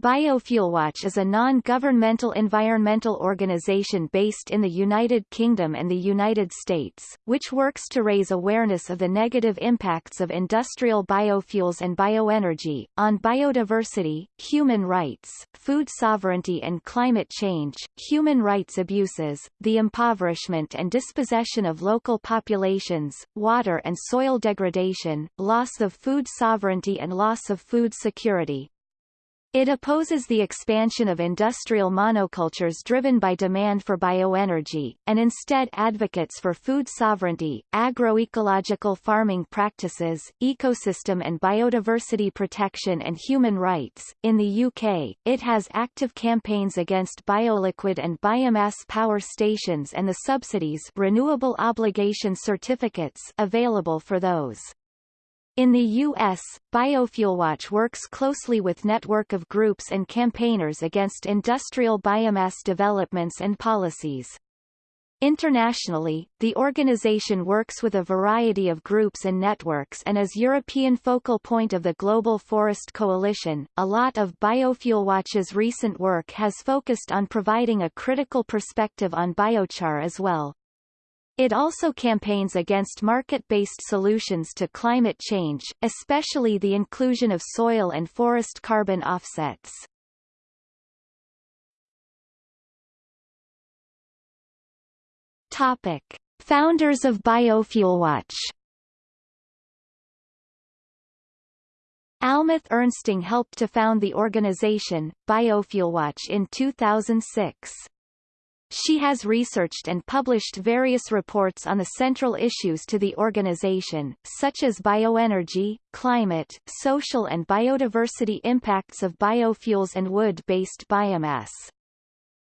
BiofuelWatch is a non-governmental environmental organization based in the United Kingdom and the United States, which works to raise awareness of the negative impacts of industrial biofuels and bioenergy, on biodiversity, human rights, food sovereignty and climate change, human rights abuses, the impoverishment and dispossession of local populations, water and soil degradation, loss of food sovereignty and loss of food security, it opposes the expansion of industrial monocultures driven by demand for bioenergy, and instead advocates for food sovereignty, agroecological farming practices, ecosystem and biodiversity protection and human rights. In the UK, it has active campaigns against bioliquid and biomass power stations and the subsidies renewable obligation certificates available for those. In the U.S., BiofuelWatch works closely with network of groups and campaigners against industrial biomass developments and policies. Internationally, the organization works with a variety of groups and networks and as European focal point of the Global Forest Coalition. A lot of BiofuelWatch's recent work has focused on providing a critical perspective on biochar as well. It also campaigns against market-based solutions to climate change, especially the inclusion of soil and forest carbon offsets. Topic. Founders of BiofuelWatch Almuth Ernsting helped to found the organization, BiofuelWatch in 2006. She has researched and published various reports on the central issues to the organization, such as bioenergy, climate, social and biodiversity impacts of biofuels and wood-based biomass.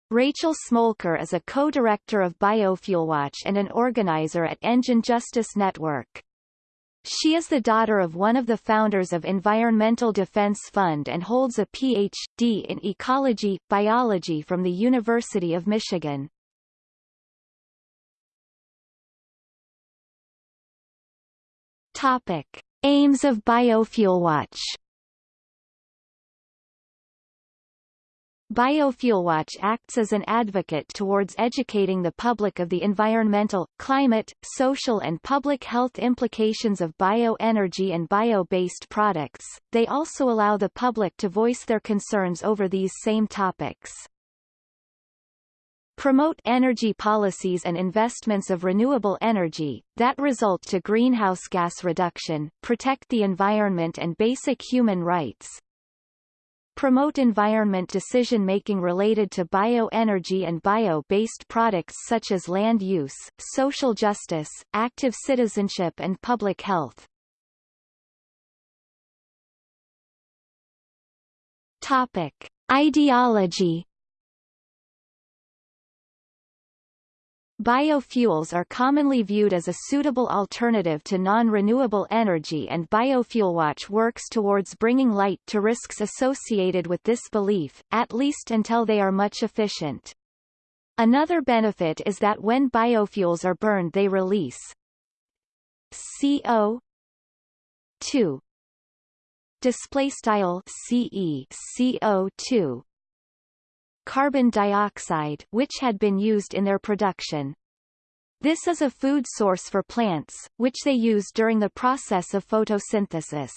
Rachel Smolker is a co-director of BiofuelWatch and an organizer at Energy Justice Network. She is the daughter of one of the founders of Environmental Defense Fund and holds a Ph.D. in ecology, biology from the University of Michigan. Topic. Aims of BiofuelWatch BiofuelWatch acts as an advocate towards educating the public of the environmental, climate, social and public health implications of bioenergy and bio-based products. They also allow the public to voice their concerns over these same topics. Promote energy policies and investments of renewable energy, that result to greenhouse gas reduction, protect the environment and basic human rights, promote environment decision-making related to bioenergy and bio-based products such as land use, social justice, active citizenship and public health. Topic. Ideology Biofuels are commonly viewed as a suitable alternative to non-renewable energy and BiofuelWatch works towards bringing light to risks associated with this belief, at least until they are much efficient. Another benefit is that when biofuels are burned they release CO 2 display style CE CO2 carbon dioxide which had been used in their production. This is a food source for plants, which they use during the process of photosynthesis.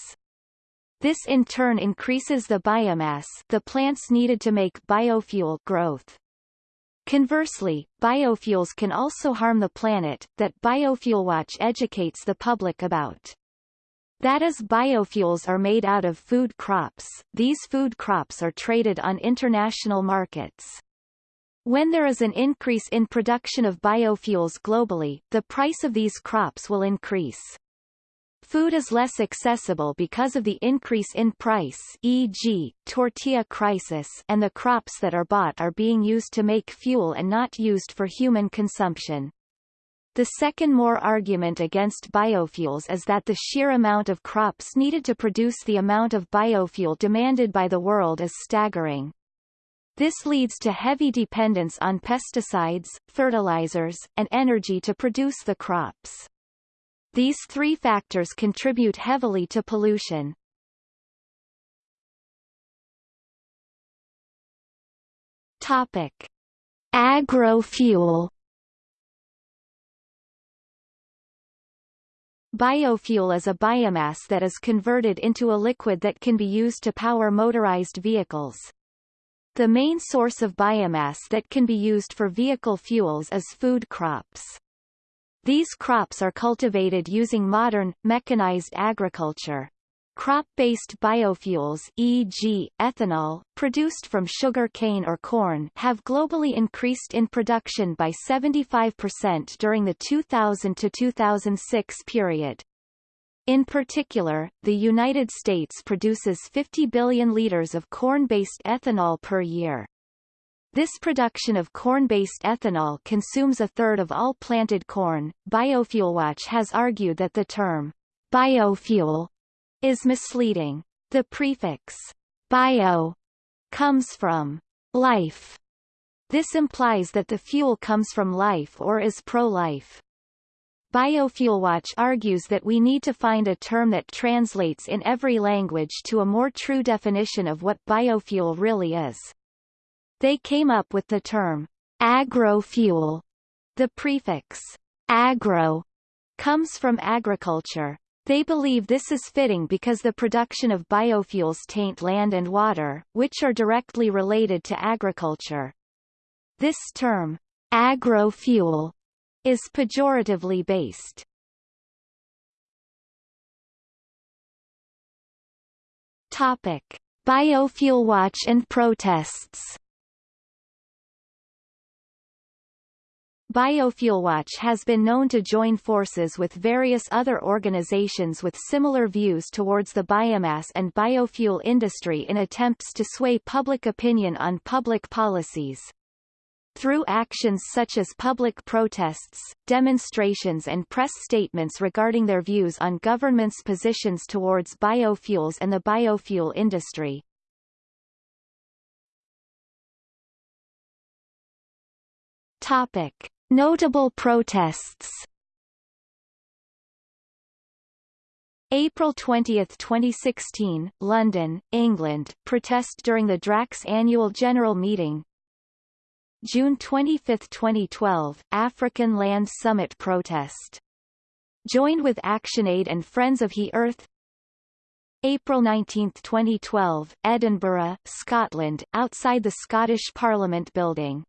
This in turn increases the biomass the plants needed to make biofuel growth. Conversely, biofuels can also harm the planet, that BiofuelWatch educates the public about. That is biofuels are made out of food crops, these food crops are traded on international markets. When there is an increase in production of biofuels globally, the price of these crops will increase. Food is less accessible because of the increase in price e.g., tortilla crisis and the crops that are bought are being used to make fuel and not used for human consumption. The second more argument against biofuels is that the sheer amount of crops needed to produce the amount of biofuel demanded by the world is staggering. This leads to heavy dependence on pesticides, fertilizers, and energy to produce the crops. These three factors contribute heavily to pollution. Topic. Agrofuel Biofuel is a biomass that is converted into a liquid that can be used to power motorized vehicles. The main source of biomass that can be used for vehicle fuels is food crops. These crops are cultivated using modern, mechanized agriculture. Crop-based biofuels e.g., ethanol, produced from sugar cane or corn have globally increased in production by 75% during the 2000 to 2006 period. In particular, the United States produces 50 billion liters of corn-based ethanol per year. This production of corn-based ethanol consumes a third of all planted corn. Biofuelwatch has argued that the term biofuel is misleading. The prefix bio comes from life. This implies that the fuel comes from life or is pro-life. Biofuelwatch argues that we need to find a term that translates in every language to a more true definition of what biofuel really is. They came up with the term agrofuel. The prefix agro comes from agriculture. They believe this is fitting because the production of biofuels taint land and water, which are directly related to agriculture. This term, agrofuel, is pejoratively based. Topic: Biofuel Watch and protests. Biofuelwatch has been known to join forces with various other organizations with similar views towards the biomass and biofuel industry in attempts to sway public opinion on public policies. Through actions such as public protests, demonstrations and press statements regarding their views on government's positions towards biofuels and the biofuel industry. Topic. Notable protests. April 20, 2016, London, England, protest during the Drax annual general meeting. June 25, 2012, African Land Summit protest. Joined with ActionAid and Friends of the Earth. April 19, 2012, Edinburgh, Scotland, outside the Scottish Parliament building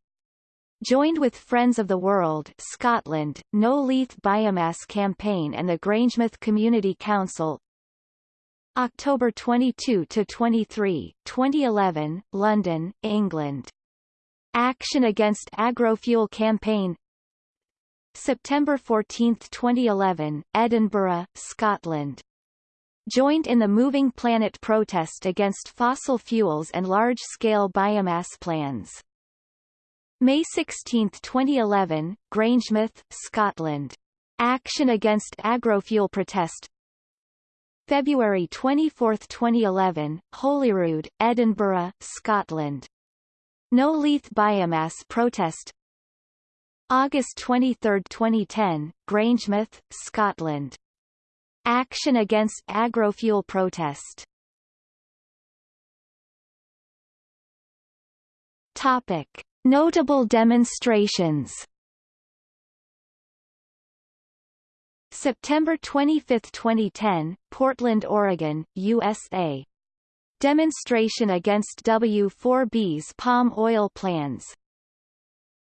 joined with Friends of the World Scotland, No Leith Biomass Campaign and the Grangemouth Community Council October 22–23, 2011, London, England. Action Against Agrofuel Campaign September 14, 2011, Edinburgh, Scotland. Joined in the Moving Planet protest against fossil fuels and large-scale biomass plans. May 16, 2011, Grangemouth, Scotland. Action against agrofuel protest February 24, 2011, Holyrood, Edinburgh, Scotland. No Leith Biomass protest August 23, 2010, Grangemouth, Scotland. Action against agrofuel protest Topic. Notable demonstrations September 25, 2010, Portland, Oregon, USA. Demonstration against W4B's palm oil plans.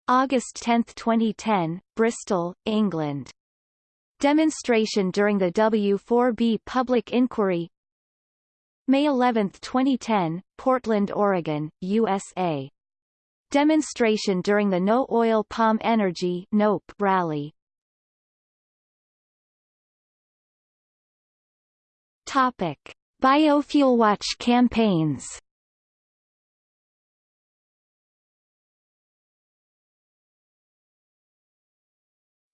August 10, 2010, Bristol, England. Demonstration during the W4B public inquiry May 11, 2010, Portland, Oregon, USA. Demonstration during the No Oil Palm Energy NOPE rally. Topic: Biofuel Watch campaigns.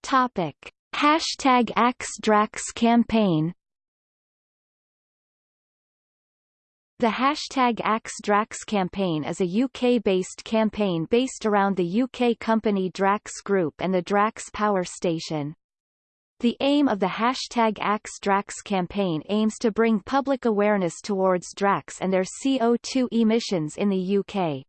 Topic: Hashtag AxeDrax campaign. The hashtag AxeDrax campaign is a UK-based campaign based around the UK company Drax Group and the Drax Power Station. The aim of the hashtag AxeDrax campaign aims to bring public awareness towards Drax and their CO2 emissions in the UK.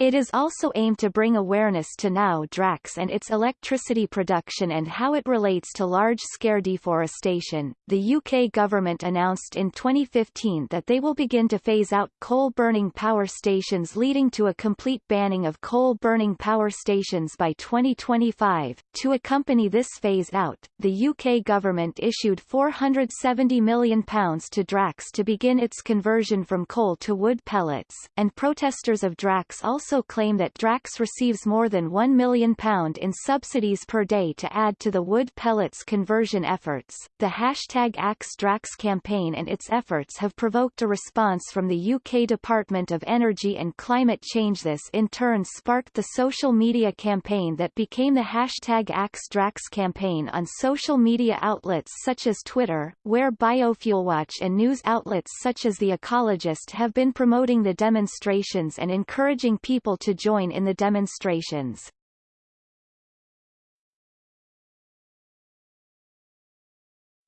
It is also aimed to bring awareness to now Drax and its electricity production and how it relates to large-scale deforestation. The UK government announced in 2015 that they will begin to phase out coal-burning power stations leading to a complete banning of coal-burning power stations by 2025. To accompany this phase out, the UK government issued £470 million to Drax to begin its conversion from coal to wood pellets, and protesters of Drax also also claim that Drax receives more than £1 million in subsidies per day to add to the wood pellets conversion efforts. The hashtag AxeDrax campaign and its efforts have provoked a response from the UK Department of Energy and Climate Change. This in turn sparked the social media campaign that became the hashtag AxeDrax campaign on social media outlets such as Twitter, where Biofuelwatch and news outlets such as The Ecologist have been promoting the demonstrations and encouraging people people to join in the demonstrations.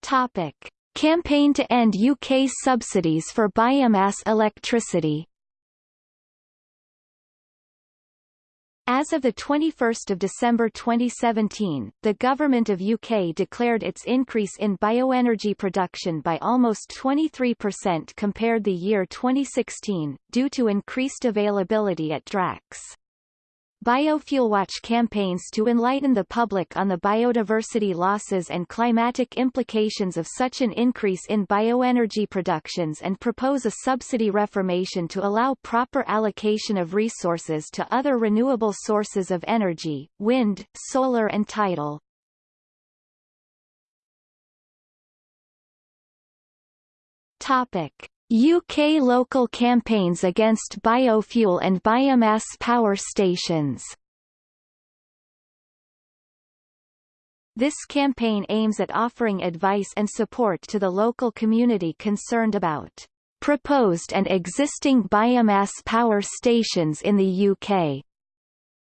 Topic. Campaign to end UK subsidies for biomass electricity As of 21 December 2017, the Government of UK declared its increase in bioenergy production by almost 23% compared the year 2016, due to increased availability at Drax. Biofuelwatch campaigns to enlighten the public on the biodiversity losses and climatic implications of such an increase in bioenergy productions and propose a subsidy reformation to allow proper allocation of resources to other renewable sources of energy, wind, solar and tidal. Topic. UK local campaigns against biofuel and biomass power stations This campaign aims at offering advice and support to the local community concerned about proposed and existing biomass power stations in the UK.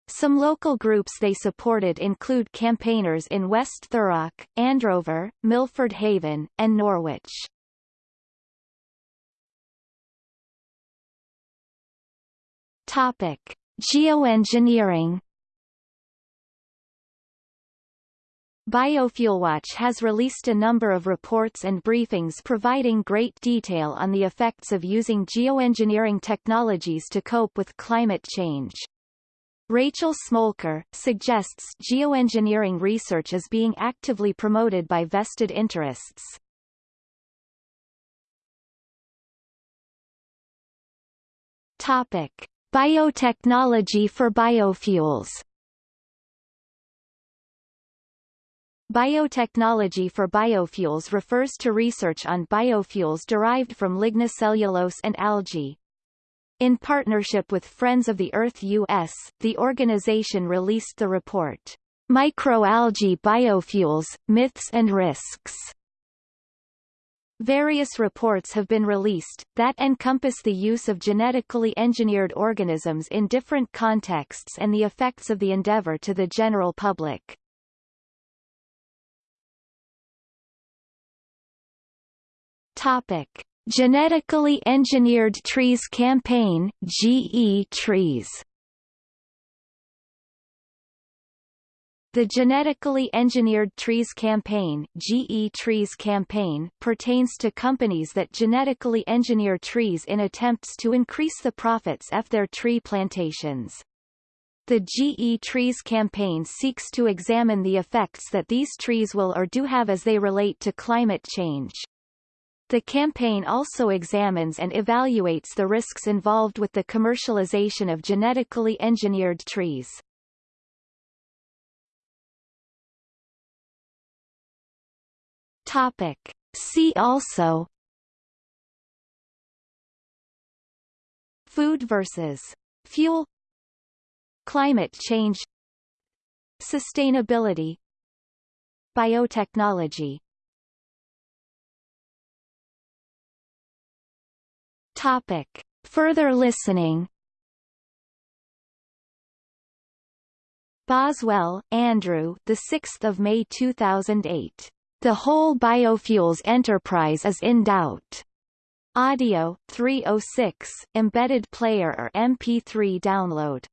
Some local groups they supported include campaigners in West Thurrock, Andover, Milford Haven, and Norwich. Topic: Geoengineering. Biofuelwatch has released a number of reports and briefings providing great detail on the effects of using geoengineering technologies to cope with climate change. Rachel Smolker, suggests geoengineering research is being actively promoted by vested interests. Topic. Biotechnology for biofuels Biotechnology for biofuels refers to research on biofuels derived from lignocellulose and algae. In partnership with Friends of the Earth US, the organization released the report, Microalgae Biofuels, Myths and Risks. Various reports have been released, that encompass the use of genetically engineered organisms in different contexts and the effects of the endeavor to the general public. Topic. Genetically Engineered Trees Campaign GE Trees The Genetically Engineered Trees Campaign, GE Trees Campaign pertains to companies that genetically engineer trees in attempts to increase the profits of their tree plantations. The GE Trees campaign seeks to examine the effects that these trees will or do have as they relate to climate change. The campaign also examines and evaluates the risks involved with the commercialization of genetically engineered trees. Topic. See also Food versus fuel Climate change Sustainability Biotechnology Topic. Further listening Boswell, Andrew the 6th of May 2008 the whole biofuels enterprise is in doubt. Audio 306 embedded player or MP3 download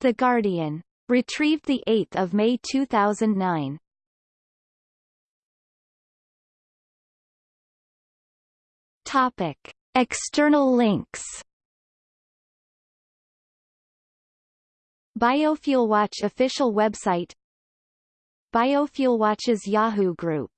The Guardian. Retrieved 8 May 2009. Topic. External links Biofuel Watch official website Biofuel Watch's Yahoo group